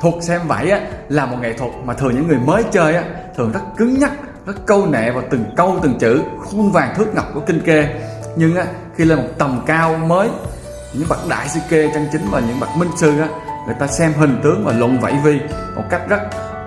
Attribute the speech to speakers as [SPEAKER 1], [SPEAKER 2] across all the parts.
[SPEAKER 1] thuật xem vảy á, là một nghệ thuật mà thường những người mới chơi á, thường rất cứng nhắc rất câu nệ vào từng câu từng chữ khuôn vàng thước ngọc của kinh kê. Nhưng á, khi lên một tầm cao mới những bậc đại sư kê chân chính và những bậc minh sư á, người ta xem hình tướng và luận vảy vi một cách rất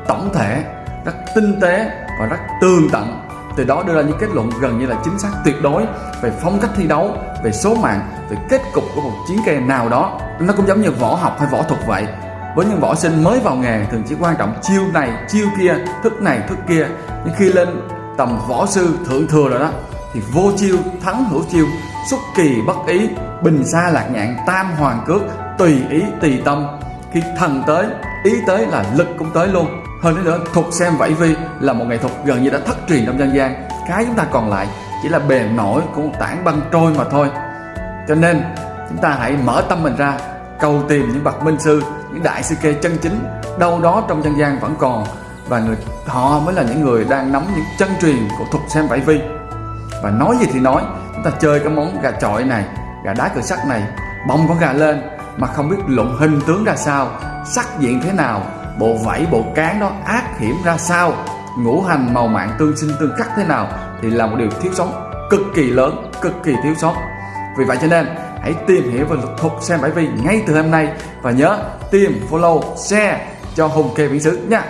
[SPEAKER 1] tổng thể rất tinh tế và rất tường tận. Từ đó đưa ra những kết luận gần như là chính xác tuyệt đối về phong cách thi đấu về số mạng về kết cục của một chiến kê nào đó. Nó cũng giống như võ học hay võ thuật vậy với những võ sinh mới vào nghề thường chỉ quan trọng chiêu này chiêu kia thức này thức kia. Nhưng khi lên tầm võ sư thượng thừa rồi đó thì vô chiêu thắng hữu chiêu xuất kỳ bất ý bình xa lạc nhạn tam hoàng cước tùy ý tùy tâm. Khi thần tới ý tới là lực cũng tới luôn. Hơn nữa, nữa thuật xem vẫy vi là một nghệ thuật gần như đã thất truyền trong dân gian. Cái chúng ta còn lại chỉ là bề nổi của một tảng băng trôi mà thôi. Cho nên chúng ta hãy mở tâm mình ra cầu tìm những bậc minh sư, những đại sư kê chân chính, đâu đó trong dân gian vẫn còn. Và người, họ mới là những người đang nắm những chân truyền của thuật xem vải vi. Và nói gì thì nói, chúng ta chơi cái món gà trọi này, gà đá cửa sắt này, bông con gà lên, mà không biết luận hình tướng ra sao, sắc diện thế nào, bộ vảy, bộ cán đó ác hiểm ra sao, ngũ hành, màu mạng, tương sinh, tương khắc thế nào, thì là một điều thiếu sót, cực kỳ lớn, cực kỳ thiếu sót vì vậy cho nên, hãy tìm hiểu về luật thuật xem bảy vi ngay từ hôm nay và nhớ tìm, follow, share cho hùng kê viễn sứ nha.